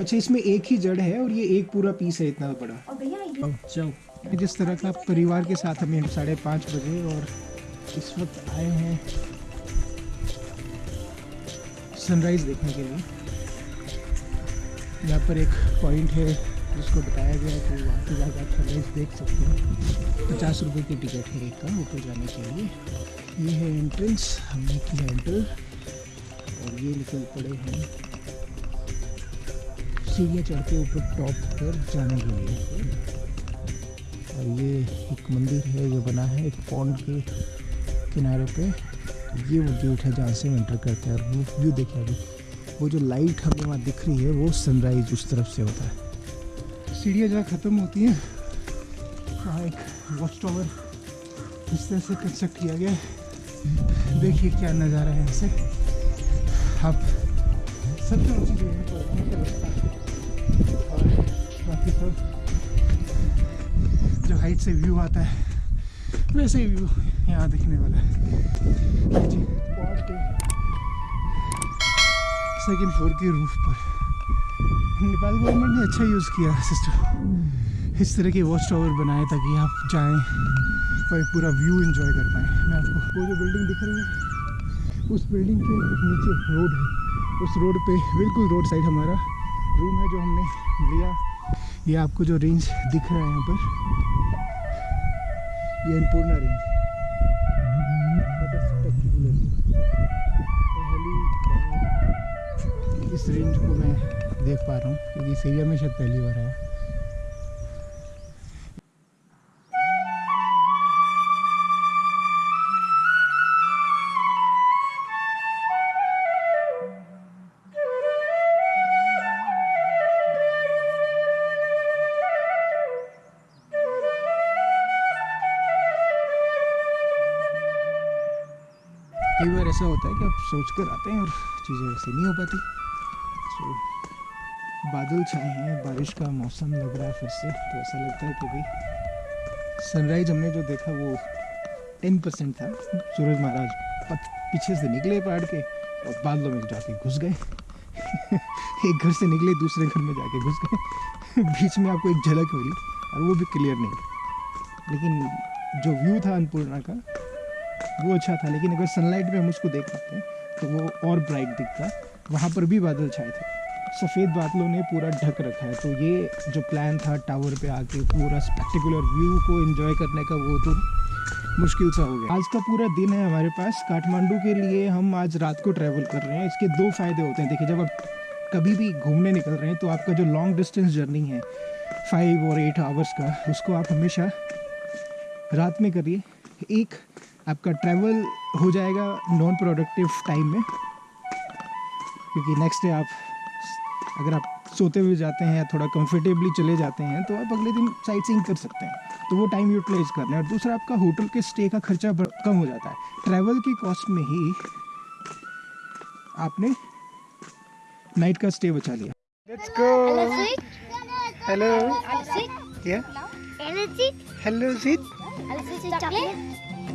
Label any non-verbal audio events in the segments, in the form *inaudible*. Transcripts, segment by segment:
अच्छा इसमें एक ही जड़ है और ये एक पूरा पीस है इतना बड़ा। जाओ जिस तरह का परिवार के साथ हमें साढ़े पाँच बजे और इस वक्त आए हैं सनराइज़ देखने के लिए। यहाँ पर एक पॉइंट है जिसको बताया गया है कि वहाँ पर जाकर आप सनराइज़ देख सकते हैं। पचास रुपये की टिकट है एक का ऊपर जाने के लिए। ये है एंट्रेंस हमने किया एंटर और ये निकल पड़े हैं। सीढ़ियाँ चढ़ के ऊपर टॉप पर जाने के लिए। और ये एक मंदिर है, ये बना है एक पॉन्ड के किनारे पे। ये वो गेट है जहाँ से हम एंटर करते हैं और वो व्यू देखिए अभी वो जो लाइट हमें वहाँ दिख रही है, वो सनराइज उस तरफ़ से होता है। सीढ़ियाँ जहाँ ख़त्म होती हैं, वहाँ एक वॉच टावर इस तरह से कंस्ट्रक्ट किया गया है। देखिए क्या नज़ारा है यहाँ से आप सबसे ऊँची जगह बाकी सब जो हाइट से व्यू आता है, वैसे ही व्यू यहाँ दिखने वाला है। जी। सेकेंड फ्लोर के रूफ पर। नेपाल गवर्नमेंट ने अच्छा यूज़ किया सिस्टम इस तरह के वॉच टावर बनाए ताकि आप जाएँ और पूरा व्यू एंजॉय कर पाएँ। मैं आपको वो जो बिल्डिंग दिख रही है, उस बिल्डिंग के नीचे रोड है। उस रोड पे बिल्कुल रोड साइड हमारा रूम है जो हमने लिया। ये आपको जो रेंज दिख रहा है यहाँ पर, ये अन्नपूर्णा रेंज इस रेंज को मैं देख पा रहा हूँ, क्योंकि इस एरिया में शायद पहली बार आया। ऐसा होता है कि आप सोच कर आते हैं और चीज़ें वैसे नहीं हो पाती। सो बादल छाए हैं, बारिश का मौसम लग रहा है फिर से तो ऐसा लगता है कि भाई सनराइज हमने जो देखा वो टेन परसेंट था। सूरज महाराज पत- पीछे से निकले पहाड़ के और बादलों में जाके घुस गए। *laughs* एक घर से निकले, दूसरे घर में जाके घुस गए। *laughs* बीच में आपको एक झलक मिली और वो भी क्लियर नहीं। लेकिन जो व्यू था अन्नपूर्णा का वो अच्छा था, लेकिन अगर सनलाइट में हम उसको देख पाते तो वो और ब्राइट दिखता। वहाँ पर भी बादल छाए थे। सफ़ेद बादलों ने पूरा ढक रखा है। तो ये जो प्लान था टावर पे आके पूरा स्पेक्टिकुलर व्यू को एंजॉय करने का, वो तो मुश्किल सा हो गया। आज का पूरा दिन है हमारे पास। काठमांडू के लिए हम आज रात को ट्रैवल कर रहे हैं। इसके दो फ़ायदे होते हैं। देखिए, जब आप कभी भी घूमने निकल रहे हैं तो आपका जो लॉन्ग डिस्टेंस जर्नी है फाइव और एट आवर्स का, उसको आप हमेशा रात में करिए। एक आपका ट्रैवल हो जाएगा नॉन प्रोडक्टिव टाइम में। क्योंकि नेक्स्ट डे आप अगर आप सोते हुए जाते हैं या थोड़ा कंफर्टेबली चले जाते हैं तो आप अगले दिन साइट सीइंग कर सकते हैं। तो वो टाइम यूटिलाइज करना है। और दूसरा आपका होटल के स्टे का खर्चा कम हो जाता है। ट्रैवल की कॉस्ट में ही आपने नाइट का स्टे बचा लिया। लेट्स गो हेलो या Energy, hello Jeet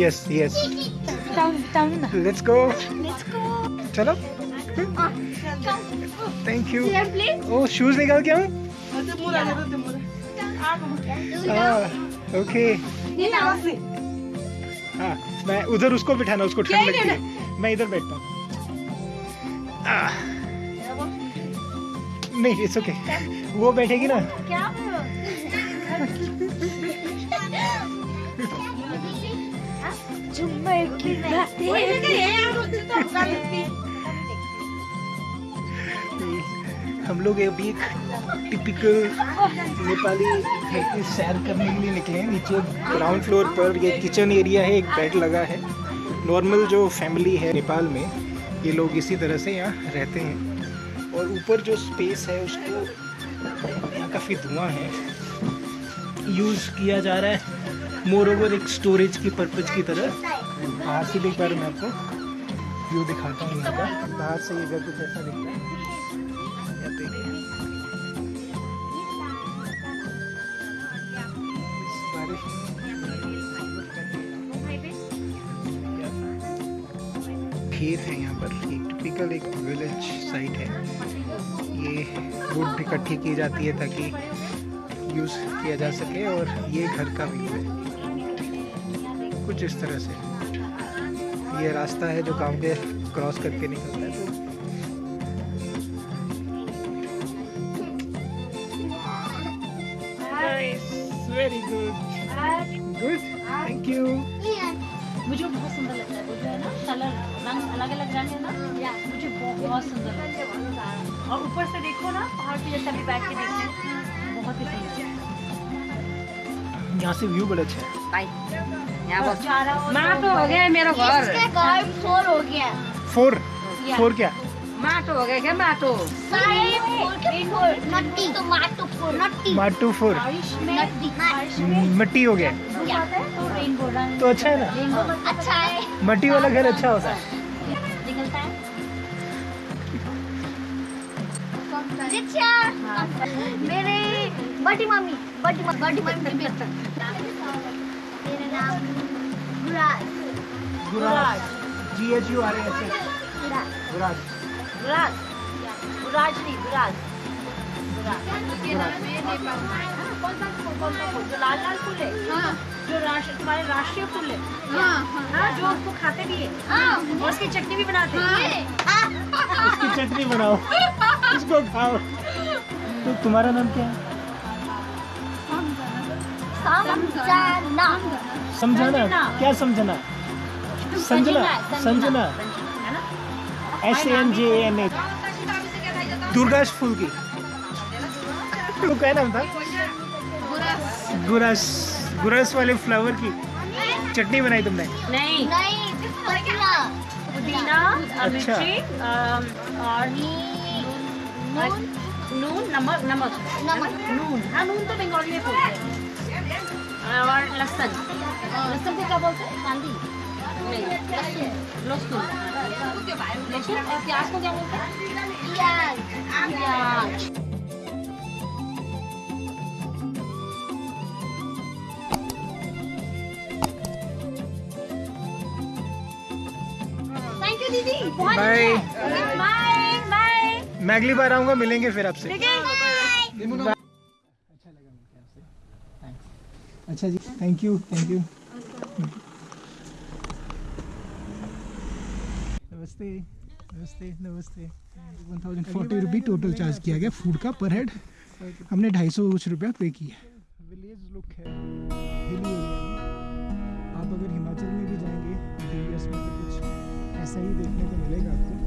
yes yes Down, down. Let's go Let's go. चलो. Thank you Here, please. ओ शूज़ निकाल के आऊँ ओके हाँ मैं उधर उसको बिठाना उसको ठंड लगती है। मैं इधर बैठता हूँ। नहीं इट्स ओके वो बैठेगी ना। क्या की हम लोग अभी एक टिपिकल नेपाली घर की सैर करने के लिए निकले हैं। नीचे ग्राउंड फ्लोर पर ये किचन एरिया है एक बेड लगा है। नॉर्मल जो फैमिली है नेपाल में ये लोग इसी तरह से यहाँ रहते हैं। और ऊपर जो स्पेस है उसको यहाँ काफ़ी धुआँ है। यूज़ किया जा रहा है। मोर ओवर एक स्टोरेज की पर्पज की तरह, बाहर से भी रहा मैं आपको व्यू दिखाता हूँ यहाँ का बाहर से ये घर कुछ ऐसा दिखता है। खेत है यहाँ पर। एक टिपिकल एक विलेज साइट है। ये वुड इकट्ठी की जाती है ताकि यूज़ किया जा सके और ये घर का व्यू है। कुछ इस तरह से। ये रास्ता है जो गाँव के क्रॉस करके निकलता है। तो very good good thank you मुझे बहुत सुंदर लगता है जो है ना कलर रंग अलग अलग रंग है ना मुझे बहुत सुंदर लगता है। और ऊपर से देखो ना पहाड़ पे जैसे अभी बैठ के देखते हैं बहुत ही सुंदर। यहाँ से व्यू बड़ा अच्छा है। माटो हो गया मेरा घर। फोर हो गया। फोर फोर क्या? माटो हो गया क्या माटो माटू फोर में में मट्टी हो गया। है तो तो अच्छा है ना? अच्छा है। मट्टी वाला घर अच्छा होता है। निकलता है। मेरे बड़ी मम्मी बड़ी मम्मी बड़ी मम्मी की बेटी मेरा नाम Guraj. Guraj. G H U R S Guraj. Guraj. Guraj. Guraj नहीं गुराज। है कौन सा कौन सा जो लाल लाल फूल है जो राष्ट्र तुम्हारे राष्ट्रीय फूल है। हाँ जो उसको खाते भी है। और उसकी चटनी भी बनाते हैं। इसकी चटनी बनाओ। इसको खाओ। तो तुम्हारा नाम क्या है? समझाना। समझाना। क्या समझना? Sanjana Sanjana S N J N A दुर्गाश फूल की तो क्या नाम था? गुरस गुरस वाले फ्लावर की चटनी बनाई तुमने? नहीं। नहीं पुदीना। पुदीना अच्छा। और नून। नून नमक नमक। नमक। नून। हाँ नून तो बंगाली में बोलते हैं। और लहसुन लहसुन को क्या बोलते हैं कांदी लहसुन लहसुन और प्याज को क्या बोलते हैं प्याज प्याज दीदी बहुत बाय बाय बाय मैं अगली बार आऊँगा मिलेंगे फिर आपसे। अच्छा जी थैंक यू थैंक यू नमस्ते नमस्ते नमस्ते. One thousand forty rupee total charge किया गया फ़ूड का पर हेड हमने ढाई सौ कुछ रुपया पे किया. विलेज लुक है हिली एरिया आप अगर हिमाचल में भी जाएँगे में तो कुछ ऐसा ही देखने को मिलेगा आपको.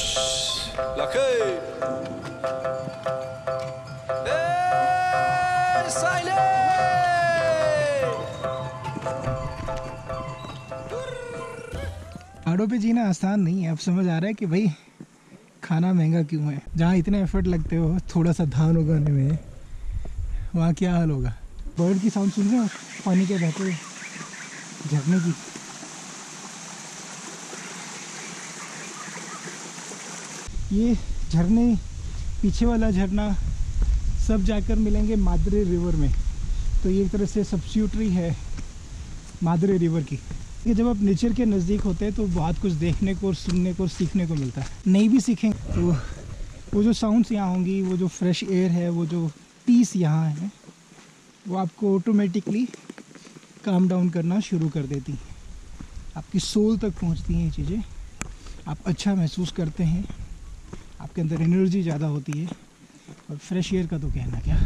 Hush, lakay. पहाड़ों पे जीना आसान नहीं है। अब समझ आ रहा है कि भाई खाना महँगा क्यों है? जहाँ इतने एफर्ट लगते हो थोड़ा सा धान उगाने में वहाँ क्या हाल होगा? बर्ड की साउंड सुन रहे हो? पानी के बहते झरने की? ये झरने, पीछे वाला झरना, सब जाकर मिलेंगे मादरे रिवर में। तो ये एक तरह से सब्सिट्यूटरी है मादरे रिवर की। ये जब आप नेचर के नज़दीक होते हैं तो बहुत कुछ देखने को और सुनने को और सीखने को मिलता है। नहीं भी सीखें तो वो जो साउंड्स यहाँ होंगी, वो जो फ्रेश एयर है, वो जो पीस यहाँ है, वो आपको ऑटोमेटिकली काम डाउन करना शुरू कर देती हैं। आपकी सोल तक पहुँचती हैं ये चीज़ें। आप अच्छा महसूस करते हैं। आपके अंदर एनर्जी ज़्यादा होती है, और फ्रेश एयर का तो कहना क्या?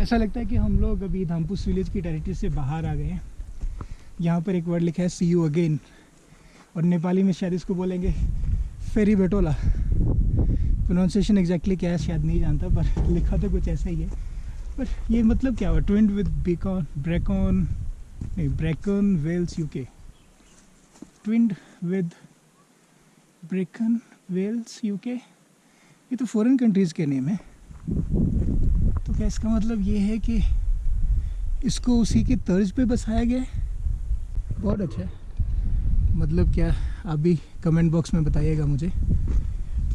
ऐसा लगता है कि हम लोग अभी धामपुस विलेज की टेरिटरी से बाहर आ गए हैं। यहाँ पर एक वर्ड लिखा है सी यू अगेन और नेपाली में शायद इसको बोलेंगे फेरी बेटोला प्रोनाउंसिएशन एग्जैक्टली क्या है, शायद नहीं जानता, पर *laughs* लिखा तो कुछ ऐसा ही है। पर ये मतलब क्या हुआ? ट्विंड विद बीकॉन ब्रेकॉन नहीं Brecon Wales UK twinned with Brecon Wales UK ये तो फॉरेन कंट्रीज़ के नेम है। तो क्या इसका मतलब ये है कि इसको उसी के तर्ज पे बसाया गया है? बहुत अच्छा है। मतलब क्या, आप भी कमेंट बॉक्स में बताइएगा मुझे।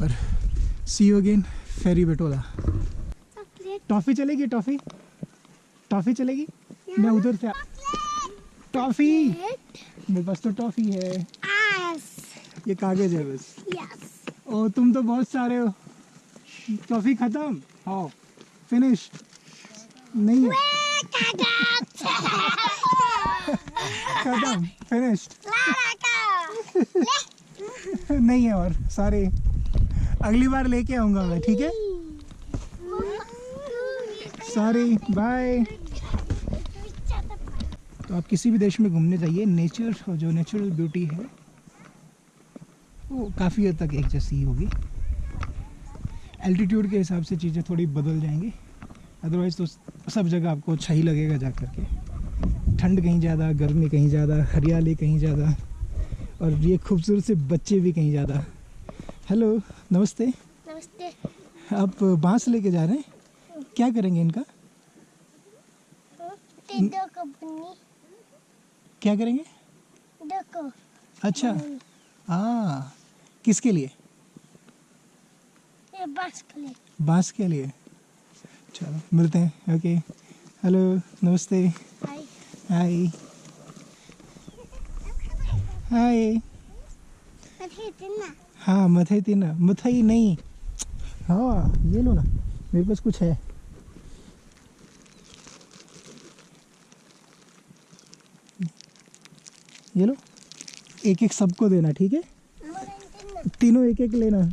पर सी यू अगेन फेरी बेटोला टॉफ़ी चलेगी टॉफ़ी टॉफ़ी चलेगी? मैं उधर से टॉफ़ी मेरे पास तो टॉफ़ी है। ये कागज़ है बस। ओ तुम तो बहुत सारे हो। टॉफ़ी ख़त्म? हाँ। फिनिश नहीं है। खत्म. *laughs* फिनिश्ड *laughs* नहीं है और सॉरी। अगली बार लेके आऊँगा मैं, ठीक है? सॉरी बाय तो आप किसी भी देश में घूमने जाइए नेचर जो नेचुरल ब्यूटी है, वो काफ़ी हद तक एक जैसी ही होगी। एल्टीट्यूड के हिसाब से चीज़ें थोड़ी बदल जाएँगी। अदरवाइज़ तो सब जगह आपको अच्छा ही लगेगा जा कर के ठंड कहीं ज़्यादा, गर्मी कहीं ज़्यादा, हरियाली कहीं ज़्यादा, और ये खूबसूरत से बच्चे भी कहीं ज़्यादा। हेलो नमस्ते। नमस्ते। आप बाँस लेके जा रहे हैं? क्या करेंगे इनका? क्या करेंगे? अच्छा। हाँ। किसके लिए? ये के लिए। बाँस के लिए। चलो मिलते हैं। ओके। हेलो नमस्ते। हाय। हाय। हाय। हाँ मथई थी ना। मथई नहीं। हाँ ये लो ना। मेरे पास कुछ है। ये लो। एक एक सबको देना ठीक है? तीनों एक एक लेना। *laughs*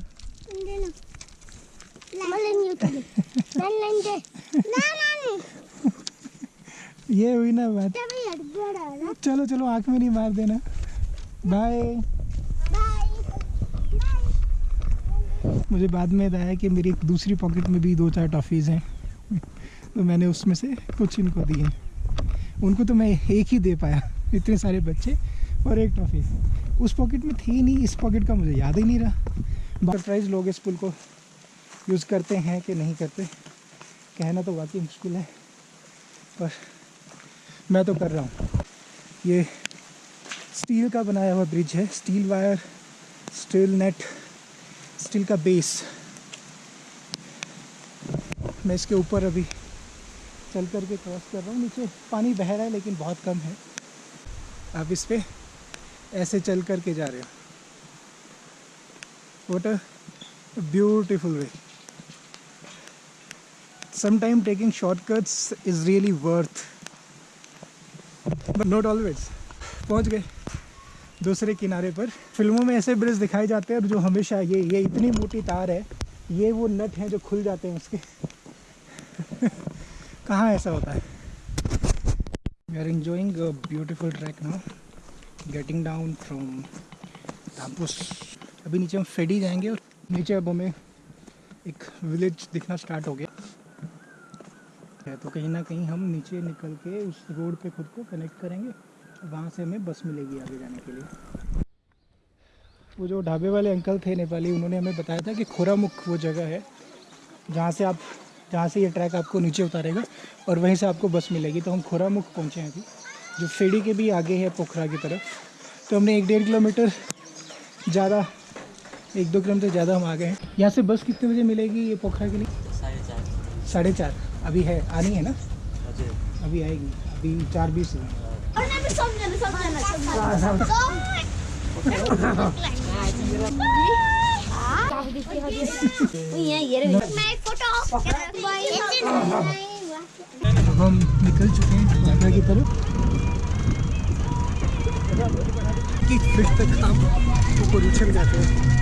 ये हुई ना बात। चलो चलो आँख में नहीं मार देना। बाय मुझे बाद में आया कि मेरी एक दूसरी पॉकेट में भी दो चार टॉफ़ीज़ हैं। तो मैंने उसमें से कुछ इनको दिए। उनको तो मैं एक ही दे पाया, इतने सारे बच्चे और एक टॉफ़ी उस पॉकेट में थी नहीं, इस पॉकेट का मुझे याद ही नहीं रहा। सरप्राइज़ लोग इस पुल को यूज़ करते हैं कि नहीं करते? कहना तो वाकई मुश्किल है, पर मैं तो कर रहा हूँ। ये स्टील का बनाया हुआ ब्रिज है steel wire steel net steel का बेस। मैं इसके ऊपर अभी चल कर के क्रॉस कर रहा हूँ। नीचे पानी बह रहा है, लेकिन बहुत कम है। आप इस पे ऐसे चल कर के जा रहे हो। What a beautiful way sometime taking shortcuts is really worth. But not always. पहुँच गए। दूसरे किनारे पर। फ़िल्मों में ऐसे ब्रिज दिखाए जाते हैं और जो हमेशा ये ये इतनी मोटी तार है, ये वो नट हैं जो खुल जाते हैं उसके। *laughs* कहाँ ऐसा होता है? We are a beautiful track now, getting down from धामपुस अभी नीचे हम फेडी जाएँगे और नीचे अब हमें एक विलेज दिखना स्टार्ट हो गया। तो कहीं ना कहीं हम नीचे निकल के उस रोड पे खुद को कनेक्ट करेंगे। वहाँ से हमें बस मिलेगी आगे जाने के लिए। वो जो ढाबे वाले अंकल थे नेपाली उन्होंने हमें बताया था कि खोरामुख वो जगह है जहाँ से आप जहाँ से ये ट्रैक आपको नीचे उतारेगा और वहीं से आपको बस मिलेगी। तो हम खोरामुख पहुँचे हैं अभी जो फेड़ी के भी आगे है पोखरा की तरफ़। तो हमने एक डेढ़ किलोमीटर ज़्यादा एक दो किलोमीटर ज़्यादा हम आ गए हैं। यहाँ से बस कितने बजे मिलेगी ये पोखरा के लिए? साढ़े चार। साढ़े चार। अभी है आनी है ना? अभी आएगी। अभी चार बीस है। अब हम निकल चुके हैं यात्रा की तरफ़ कि फिर तक आप ऊपर उछल जाते हैं।